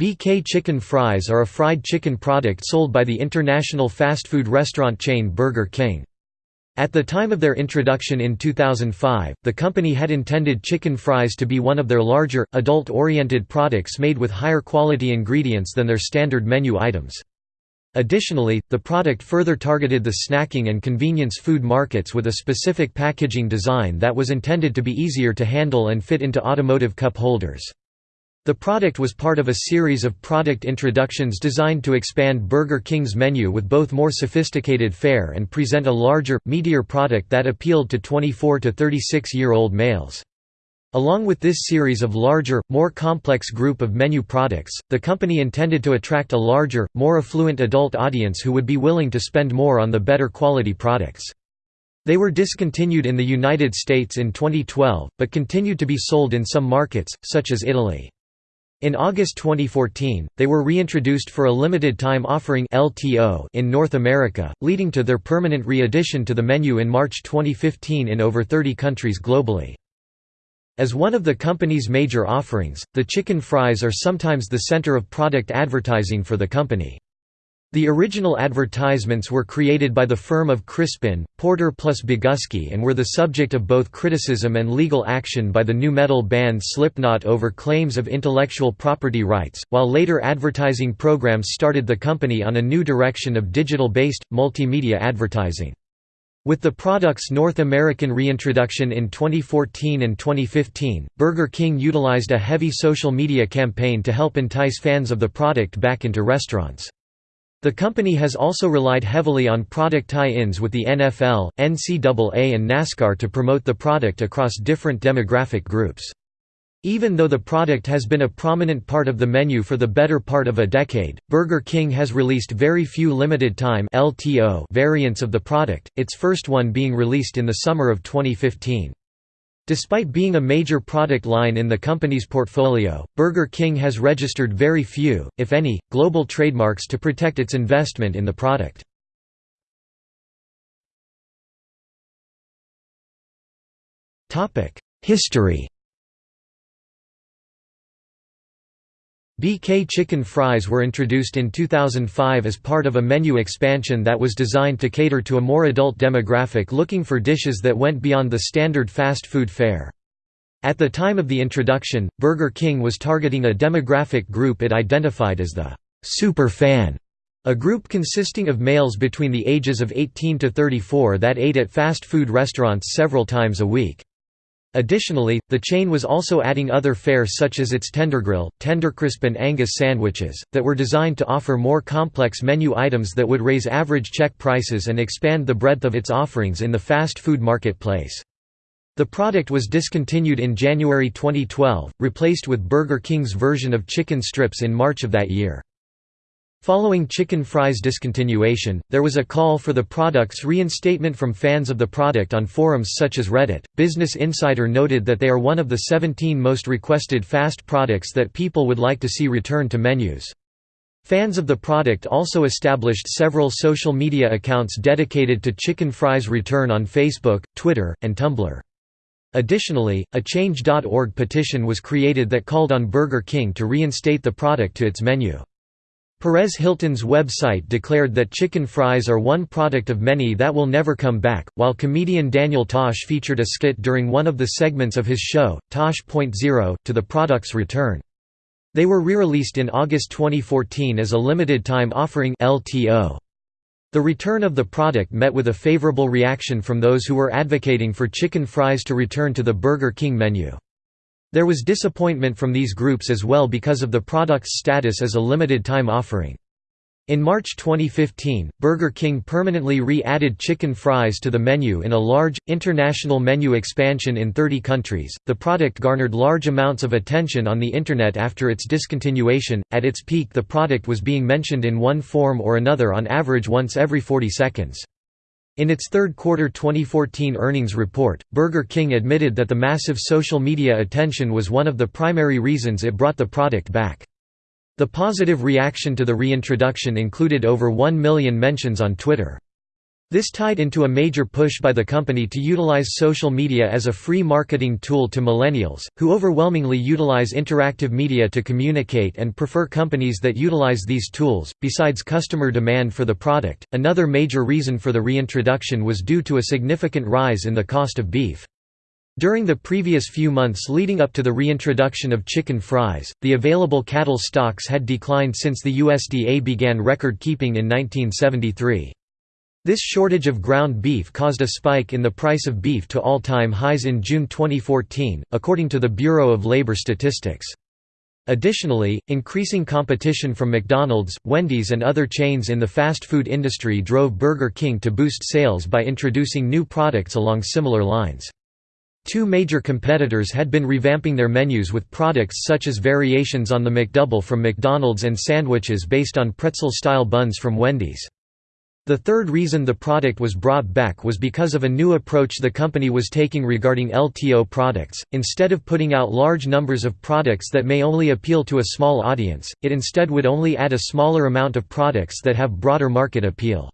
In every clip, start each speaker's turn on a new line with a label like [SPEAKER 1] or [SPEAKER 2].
[SPEAKER 1] BK Chicken Fries are a fried chicken product sold by the international fast food restaurant chain Burger King. At the time of their introduction in 2005, the company had intended chicken fries to be one of their larger, adult-oriented products made with higher quality ingredients than their standard menu items. Additionally, the product further targeted the snacking and convenience food markets with a specific packaging design that was intended to be easier to handle and fit into automotive cup holders. The product was part of a series of product introductions designed to expand Burger King's menu with both more sophisticated fare and present a larger, meatier product that appealed to 24 to 36-year-old males. Along with this series of larger, more complex group of menu products, the company intended to attract a larger, more affluent adult audience who would be willing to spend more on the better quality products. They were discontinued in the United States in 2012, but continued to be sold in some markets, such as Italy. In August 2014, they were reintroduced for a limited time offering LTO in North America, leading to their permanent re-addition to the menu in March 2015 in over 30 countries globally. As one of the company's major offerings, the chicken fries are sometimes the center of product advertising for the company. The original advertisements were created by the firm of Crispin, Porter plus Bogusky and were the subject of both criticism and legal action by the new metal band Slipknot over claims of intellectual property rights, while later advertising programs started the company on a new direction of digital-based, multimedia advertising. With the product's North American reintroduction in 2014 and 2015, Burger King utilized a heavy social media campaign to help entice fans of the product back into restaurants. The company has also relied heavily on product tie-ins with the NFL, NCAA and NASCAR to promote the product across different demographic groups. Even though the product has been a prominent part of the menu for the better part of a decade, Burger King has released very few limited-time variants of the product, its first one being released in the summer of 2015. Despite being a major product line in the company's portfolio, Burger King has registered very few, if any, global trademarks to protect its investment in the product. History BK chicken fries were introduced in 2005 as part of a menu expansion that was designed to cater to a more adult demographic looking for dishes that went beyond the standard fast food fare. At the time of the introduction, Burger King was targeting a demographic group it identified as the «super fan», a group consisting of males between the ages of 18 to 34 that ate at fast food restaurants several times a week. Additionally, the chain was also adding other fare such as its Tendergrill, Tendercrisp and Angus sandwiches, that were designed to offer more complex menu items that would raise average check prices and expand the breadth of its offerings in the fast food marketplace. The product was discontinued in January 2012, replaced with Burger King's version of chicken strips in March of that year. Following chicken fries discontinuation, there was a call for the product's reinstatement from fans of the product on forums such as Reddit. Business Insider noted that they are one of the 17 most requested fast products that people would like to see return to menus. Fans of the product also established several social media accounts dedicated to chicken fries return on Facebook, Twitter, and Tumblr. Additionally, a Change.org petition was created that called on Burger King to reinstate the product to its menu. Perez Hilton's website declared that chicken fries are one product of many that will never come back, while comedian Daniel Tosh featured a skit during one of the segments of his show, Tosh.0, to the product's return. They were re-released in August 2014 as a limited-time offering LTO. The return of the product met with a favorable reaction from those who were advocating for chicken fries to return to the Burger King menu. There was disappointment from these groups as well because of the product's status as a limited-time offering. In March 2015, Burger King permanently re-added chicken fries to the menu in a large, international menu expansion in 30 countries. The product garnered large amounts of attention on the Internet after its discontinuation. At its peak, the product was being mentioned in one form or another on average once every 40 seconds. In its third quarter 2014 earnings report, Burger King admitted that the massive social media attention was one of the primary reasons it brought the product back. The positive reaction to the reintroduction included over 1 million mentions on Twitter. This tied into a major push by the company to utilize social media as a free marketing tool to millennials, who overwhelmingly utilize interactive media to communicate and prefer companies that utilize these tools. Besides customer demand for the product, another major reason for the reintroduction was due to a significant rise in the cost of beef. During the previous few months leading up to the reintroduction of chicken fries, the available cattle stocks had declined since the USDA began record keeping in 1973. This shortage of ground beef caused a spike in the price of beef to all-time highs in June 2014, according to the Bureau of Labor Statistics. Additionally, increasing competition from McDonald's, Wendy's and other chains in the fast food industry drove Burger King to boost sales by introducing new products along similar lines. Two major competitors had been revamping their menus with products such as variations on the McDouble from McDonald's and sandwiches based on pretzel-style buns from Wendy's. The third reason the product was brought back was because of a new approach the company was taking regarding LTO products. Instead of putting out large numbers of products that may only appeal to a small audience, it instead would only add a smaller amount of products that have broader market appeal.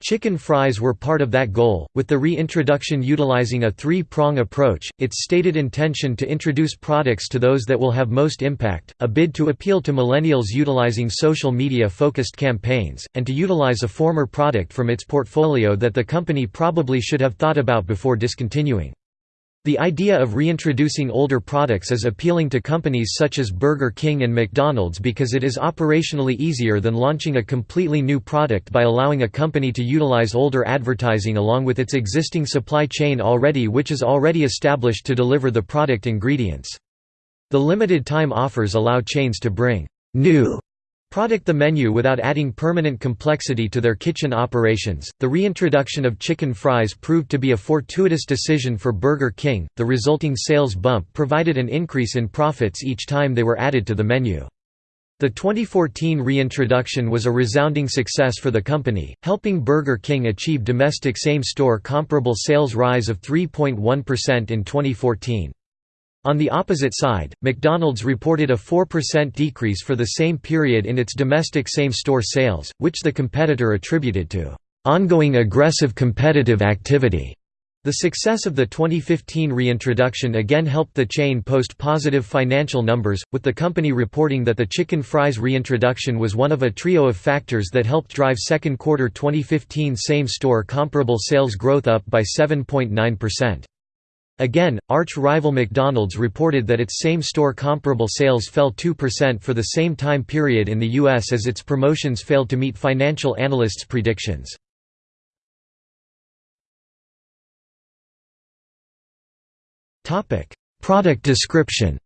[SPEAKER 1] Chicken fries were part of that goal, with the reintroduction utilizing a three-prong approach, its stated intention to introduce products to those that will have most impact, a bid to appeal to millennials utilizing social media-focused campaigns, and to utilize a former product from its portfolio that the company probably should have thought about before discontinuing. The idea of reintroducing older products is appealing to companies such as Burger King and McDonald's because it is operationally easier than launching a completely new product by allowing a company to utilize older advertising along with its existing supply chain already which is already established to deliver the product ingredients. The limited time offers allow chains to bring new Product the menu without adding permanent complexity to their kitchen operations. The reintroduction of chicken fries proved to be a fortuitous decision for Burger King. The resulting sales bump provided an increase in profits each time they were added to the menu. The 2014 reintroduction was a resounding success for the company, helping Burger King achieve domestic same-store comparable sales rise of 3.1% in 2014. On the opposite side, McDonald's reported a 4% decrease for the same period in its domestic same-store sales, which the competitor attributed to ongoing aggressive competitive activity. The success of the 2015 reintroduction again helped the chain post positive financial numbers, with the company reporting that the chicken fries reintroduction was one of a trio of factors that helped drive second quarter 2015 same-store comparable sales growth up by 7.9%. Again, arch-rival McDonald's reported that its same-store comparable sales fell 2% for the same time period in the U.S. as its promotions failed to meet financial analysts' predictions. Product description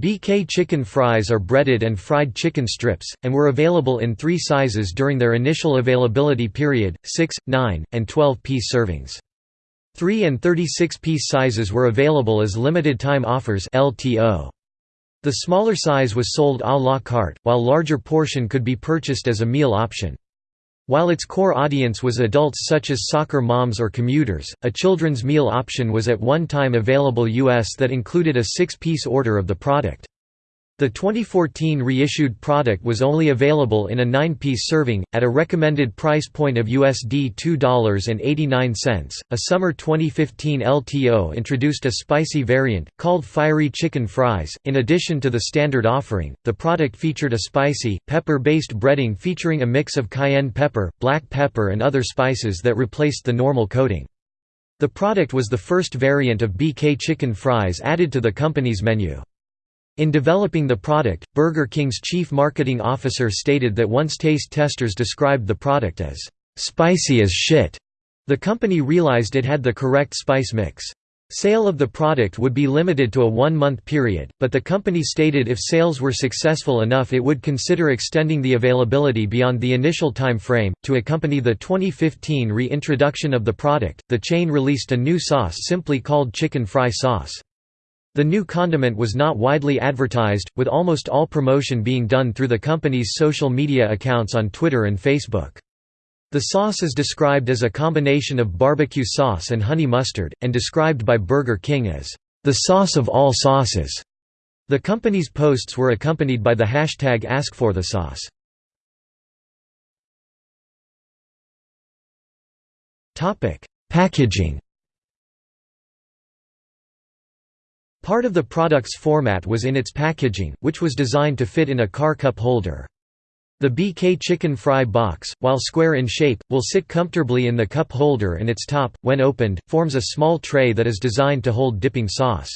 [SPEAKER 1] BK chicken fries are breaded and fried chicken strips, and were available in three sizes during their initial availability period, 6, 9, and 12-piece servings. 3 and 36-piece sizes were available as limited-time offers LTO. The smaller size was sold à la carte, while larger portion could be purchased as a meal option. While its core audience was adults such as soccer moms or commuters, a children's meal option was at one time available US that included a six-piece order of the product. The 2014 reissued product was only available in a 9-piece serving, at a recommended price point of USD $2.89. A summer 2015 LTO introduced a spicy variant, called Fiery Chicken Fries. In addition to the standard offering, the product featured a spicy, pepper-based breading featuring a mix of cayenne pepper, black pepper and other spices that replaced the normal coating. The product was the first variant of BK chicken fries added to the company's menu. In developing the product, Burger King's chief marketing officer stated that once taste testers described the product as, "...spicy as shit." The company realized it had the correct spice mix. Sale of the product would be limited to a one-month period, but the company stated if sales were successful enough it would consider extending the availability beyond the initial time frame. To accompany the 2015 reintroduction of the product, the chain released a new sauce simply called chicken fry sauce. The new condiment was not widely advertised, with almost all promotion being done through the company's social media accounts on Twitter and Facebook. The sauce is described as a combination of barbecue sauce and honey mustard, and described by Burger King as, "...the sauce of all sauces." The company's posts were accompanied by the hashtag AskForTheSauce. Packaging Part of the product's format was in its packaging, which was designed to fit in a car cup holder. The BK Chicken Fry box, while square in shape, will sit comfortably in the cup holder and its top, when opened, forms a small tray that is designed to hold dipping sauce.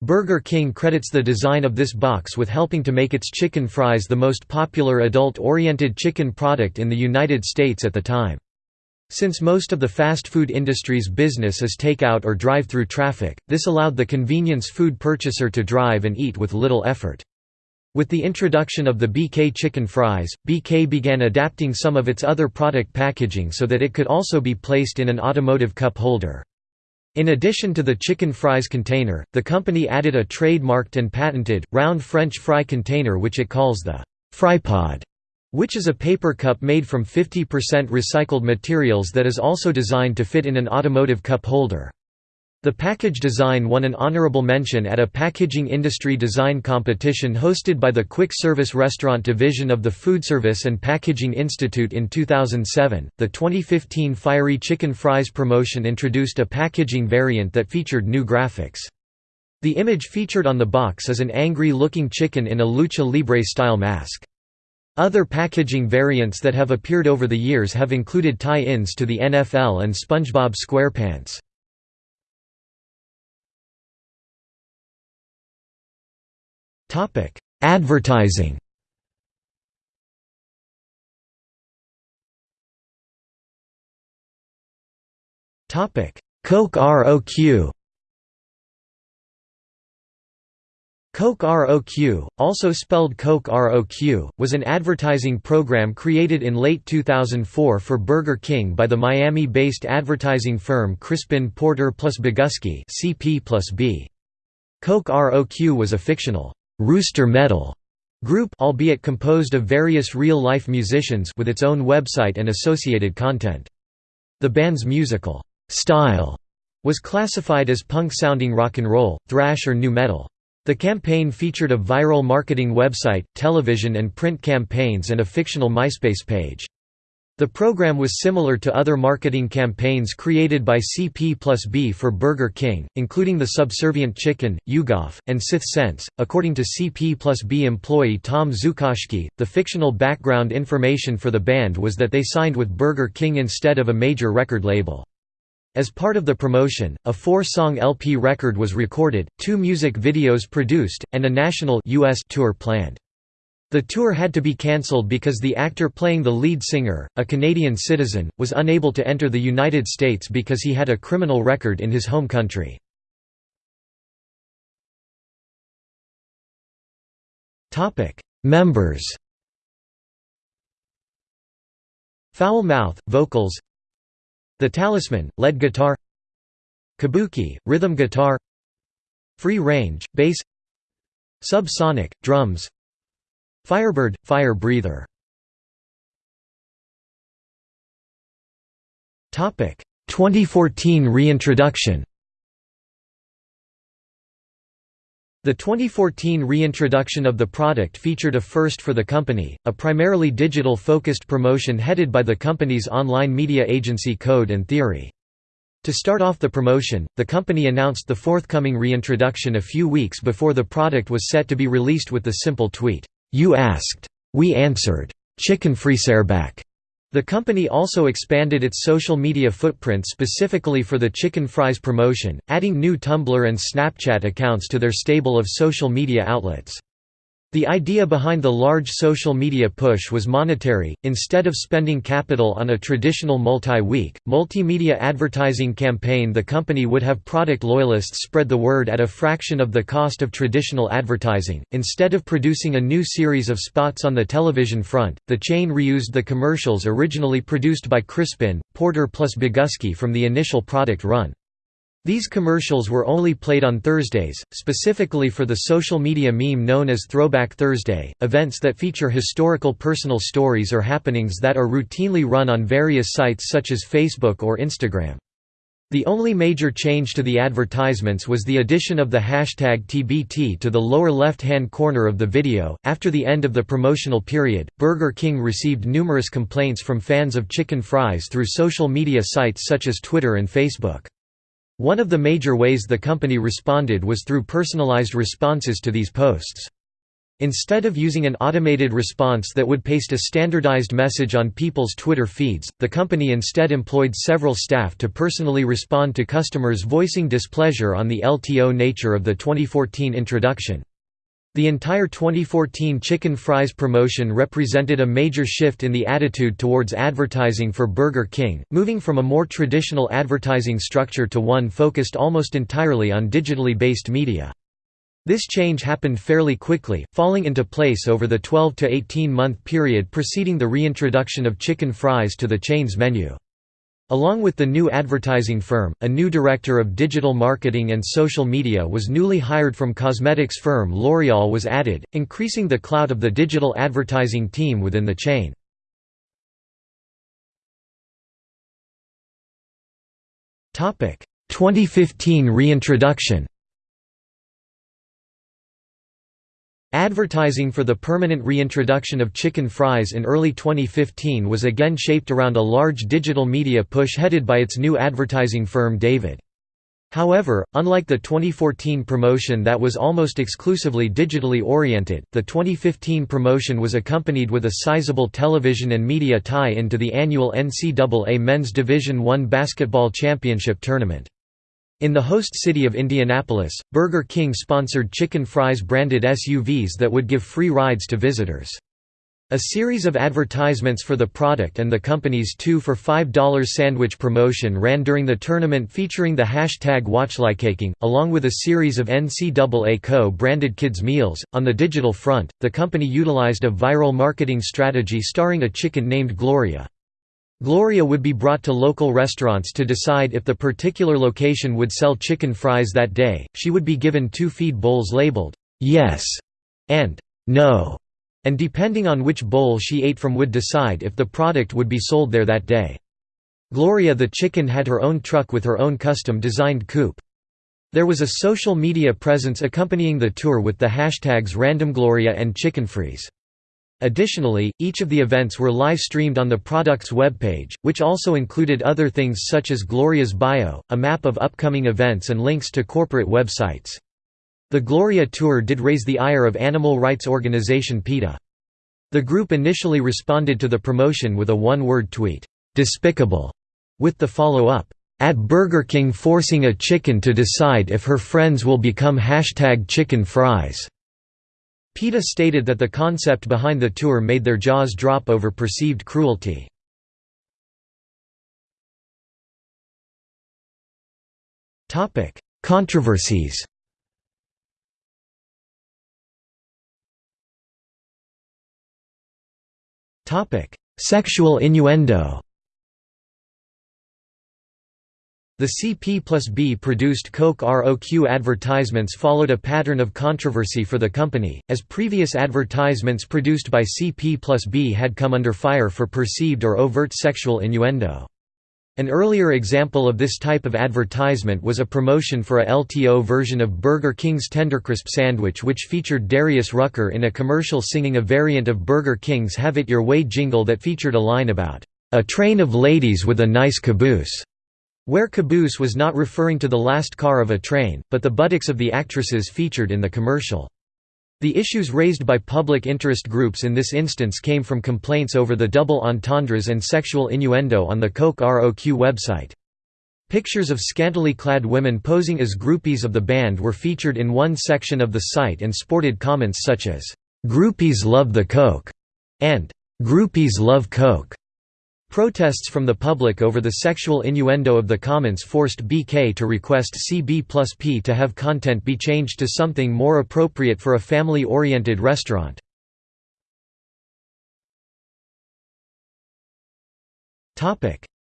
[SPEAKER 1] Burger King credits the design of this box with helping to make its chicken fries the most popular adult-oriented chicken product in the United States at the time. Since most of the fast food industry's business is takeout or drive-through traffic, this allowed the convenience food purchaser to drive and eat with little effort. With the introduction of the BK chicken fries, BK began adapting some of its other product packaging so that it could also be placed in an automotive cup holder. In addition to the chicken fries container, the company added a trademarked and patented, round French fry container which it calls the Frypod which is a paper cup made from 50% recycled materials that is also designed to fit in an automotive cup holder. The package design won an honorable mention at a packaging industry design competition hosted by the Quick Service Restaurant Division of the Food Service and Packaging Institute in 2007. The 2015 Fiery Chicken Fries promotion introduced a packaging variant that featured new graphics. The image featured on the box is an angry looking chicken in a lucha libre style mask. Other packaging variants that have appeared over the years have included tie-ins to the NFL and SpongeBob SquarePants. Advertising Coq Roq Coq Roq, also spelled Coq Rock, was an advertising program created in late 2004 for Burger King by the Miami-based advertising firm Crispin Porter plus Bogusky CP+B. Coq Roq was a fictional Rooster Metal group albeit composed of various real-life musicians with its own website and associated content. The band's musical style was classified as punk-sounding rock and roll, thrash or nu metal. The campaign featured a viral marketing website, television and print campaigns and a fictional MySpace page. The program was similar to other marketing campaigns created by CP plus B for Burger King, including the Subservient Chicken, YouGov, and Sith Sense. According to CP plus B employee Tom Zukoshki, the fictional background information for the band was that they signed with Burger King instead of a major record label. As part of the promotion, a four-song LP record was recorded, two music videos produced, and a national US tour planned. The tour had to be cancelled because the actor playing the lead singer, a Canadian citizen, was unable to enter the United States because he had a criminal record in his home country. Members Foul Mouth, vocals the Talisman, lead guitar Kabuki, rhythm guitar Free Range, bass Subsonic, drums Firebird, fire breather. Topic 2014 reintroduction The 2014 reintroduction of the product featured a first for the company, a primarily digital-focused promotion headed by the company's online media agency Code and Theory. To start off the promotion, the company announced the forthcoming reintroduction a few weeks before the product was set to be released with the simple tweet, "'You asked. We answered. Chicken back." The company also expanded its social media footprint specifically for the chicken fries promotion, adding new Tumblr and Snapchat accounts to their stable of social media outlets. The idea behind the large social media push was monetary, instead of spending capital on a traditional multi-week, multimedia advertising campaign the company would have product loyalists spread the word at a fraction of the cost of traditional advertising. Instead of producing a new series of spots on the television front, the chain reused the commercials originally produced by Crispin, Porter plus Bogusky from the initial product run. These commercials were only played on Thursdays, specifically for the social media meme known as Throwback Thursday, events that feature historical personal stories or happenings that are routinely run on various sites such as Facebook or Instagram. The only major change to the advertisements was the addition of the hashtag TBT to the lower left-hand corner of the video. After the end of the promotional period, Burger King received numerous complaints from fans of chicken fries through social media sites such as Twitter and Facebook. One of the major ways the company responded was through personalized responses to these posts. Instead of using an automated response that would paste a standardized message on people's Twitter feeds, the company instead employed several staff to personally respond to customers voicing displeasure on the LTO nature of the 2014 introduction. The entire 2014 chicken fries promotion represented a major shift in the attitude towards advertising for Burger King, moving from a more traditional advertising structure to one focused almost entirely on digitally based media. This change happened fairly quickly, falling into place over the 12 to 18 month period preceding the reintroduction of chicken fries to the chain's menu. Along with the new advertising firm, a new director of digital marketing and social media was newly hired from cosmetics firm L'Oreal was added, increasing the clout of the digital advertising team within the chain. Topic: 2015 reintroduction. Advertising for the permanent reintroduction of chicken fries in early 2015 was again shaped around a large digital media push headed by its new advertising firm David. However, unlike the 2014 promotion that was almost exclusively digitally oriented, the 2015 promotion was accompanied with a sizable television and media tie-in to the annual NCAA Men's Division I basketball championship tournament. In the host city of Indianapolis, Burger King sponsored chicken fries branded SUVs that would give free rides to visitors. A series of advertisements for the product and the company's 2 for $5 sandwich promotion ran during the tournament featuring the hashtag WatchLikeAKing, along with a series of NCAA co-branded kids' meals. On the digital front, the company utilized a viral marketing strategy starring a chicken named Gloria. Gloria would be brought to local restaurants to decide if the particular location would sell chicken fries that day. She would be given two feed bowls labeled, yes and no, and depending on which bowl she ate from would decide if the product would be sold there that day. Gloria the chicken had her own truck with her own custom-designed coop. There was a social media presence accompanying the tour with the hashtags RandomGloria and ChickenFries. Additionally, each of the events were live-streamed on the product's webpage, which also included other things such as Gloria's bio, a map of upcoming events and links to corporate websites. The Gloria Tour did raise the ire of animal rights organization PETA. The group initially responded to the promotion with a one-word tweet, "'Despicable' with the follow-up, "'At Burger King forcing a chicken to decide if her friends will become hashtag chicken fries' PETA stated that the concept behind the tour made their jaws drop over perceived cruelty. Controversies Sexual innuendo the CP plus B produced Coq Roq advertisements followed a pattern of controversy for the company, as previous advertisements produced by CP plus B had come under fire for perceived or overt sexual innuendo. An earlier example of this type of advertisement was a promotion for a LTO version of Burger King's Tendercrisp sandwich which featured Darius Rucker in a commercial singing a variant of Burger King's Have It Your Way jingle that featured a line about, "...a train of ladies with a nice caboose." Where caboose was not referring to the last car of a train, but the buttocks of the actresses featured in the commercial. The issues raised by public interest groups in this instance came from complaints over the double entendres and sexual innuendo on the Coq Roq website. Pictures of scantily clad women posing as groupies of the band were featured in one section of the site and sported comments such as, "'Groupies love the Coke' and "'Groupies love Coke'. Protests from the public over the sexual innuendo of the comments forced BK to request CB plus P to have content be changed to something more appropriate for a family-oriented restaurant.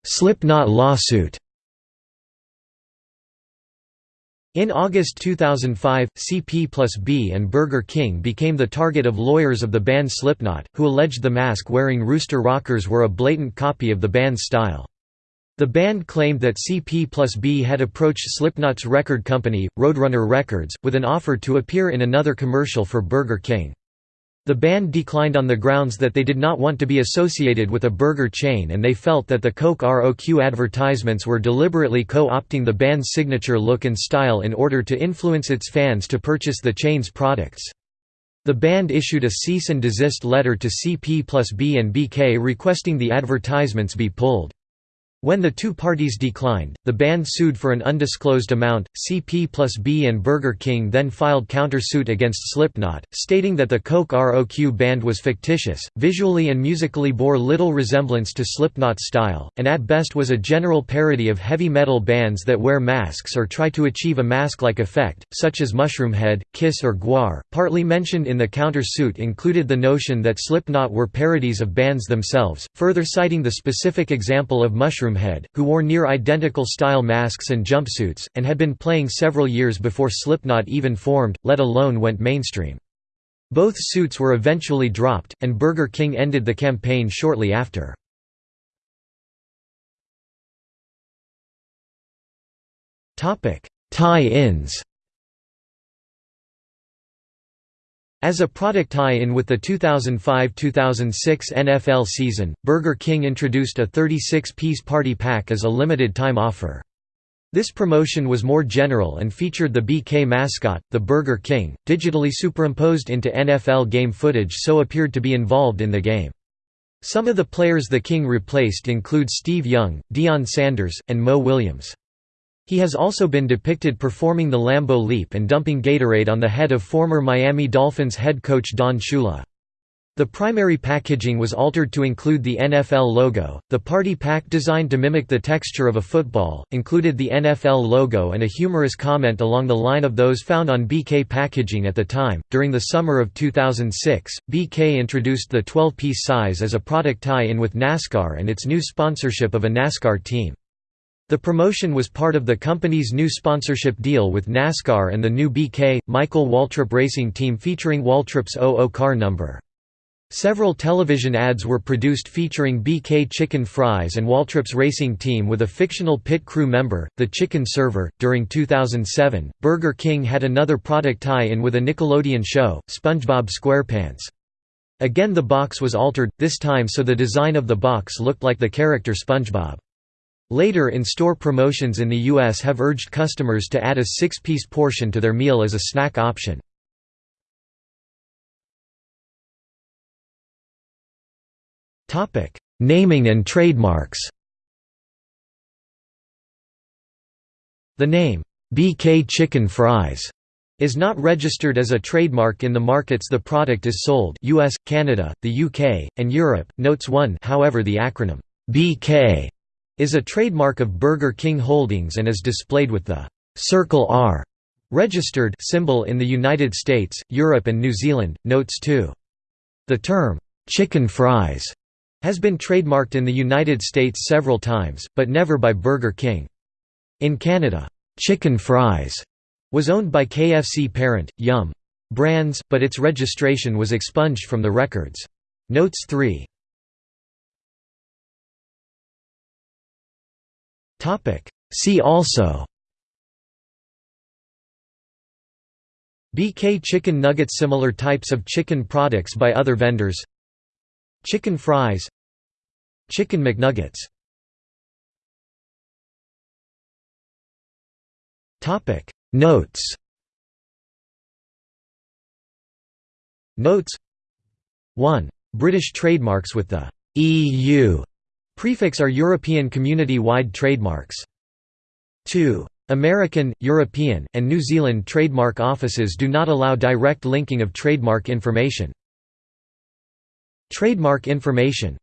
[SPEAKER 1] Slipknot lawsuit in August 2005, CP plus B and Burger King became the target of lawyers of the band Slipknot, who alleged the mask-wearing Rooster Rockers were a blatant copy of the band's style. The band claimed that CP plus B had approached Slipknot's record company, Roadrunner Records, with an offer to appear in another commercial for Burger King. The band declined on the grounds that they did not want to be associated with a burger chain and they felt that the Coq Roq advertisements were deliberately co-opting the band's signature look and style in order to influence its fans to purchase the chain's products. The band issued a cease and desist letter to CP plus B and BK requesting the advertisements be pulled. When the two parties declined, the band sued for an undisclosed amount. CP plus B and Burger King then filed countersuit against Slipknot, stating that the Coq Roq band was fictitious, visually and musically bore little resemblance to Slipknot's style, and at best was a general parody of heavy metal bands that wear masks or try to achieve a mask-like effect, such as Mushroomhead, Kiss or Gwar. Partly mentioned in the countersuit included the notion that Slipknot were parodies of bands themselves, further citing the specific example of Mushroom Mushroomhead, who wore near-identical style masks and jumpsuits, and had been playing several years before Slipknot even formed, let alone went mainstream. Both suits were eventually dropped, and Burger King ended the campaign shortly after. Tie-ins As a product tie-in with the 2005–2006 NFL season, Burger King introduced a 36-piece party pack as a limited-time offer. This promotion was more general and featured the BK mascot, the Burger King, digitally superimposed into NFL game footage so appeared to be involved in the game. Some of the players the King replaced include Steve Young, Deion Sanders, and Mo Williams. He has also been depicted performing the Lambeau Leap and dumping Gatorade on the head of former Miami Dolphins head coach Don Shula. The primary packaging was altered to include the NFL logo. The party pack, designed to mimic the texture of a football, included the NFL logo and a humorous comment along the line of those found on BK packaging at the time. During the summer of 2006, BK introduced the 12 piece size as a product tie in with NASCAR and its new sponsorship of a NASCAR team. The promotion was part of the company's new sponsorship deal with NASCAR and the new BK, Michael Waltrip racing team featuring Waltrip's 00 car number. Several television ads were produced featuring BK chicken fries and Waltrip's racing team with a fictional pit crew member, the chicken server. During 2007, Burger King had another product tie in with a Nickelodeon show, SpongeBob SquarePants. Again, the box was altered, this time so the design of the box looked like the character SpongeBob. Later in-store promotions in the U.S. have urged customers to add a six-piece portion to their meal as a snack option. Naming and trademarks The name, BK Chicken Fries, is not registered as a trademark in the markets the product is sold US, Canada, the UK, and Europe. Notes 1 However the acronym, BK is a trademark of Burger King Holdings and is displayed with the «Circle R» registered symbol in the United States, Europe and New Zealand. Notes 2. The term «chicken fries» has been trademarked in the United States several times, but never by Burger King. In Canada, «chicken fries» was owned by KFC parent, Yum! Brands, but its registration was expunged from the records. Notes 3 See also. BK chicken nuggets Similar types of chicken products by other vendors. Chicken fries. Chicken McNuggets. Notes. Notes. 1. British trademarks with the EU Prefix are European community-wide trademarks. 2. American, European, and New Zealand trademark offices do not allow direct linking of trademark information. Trademark information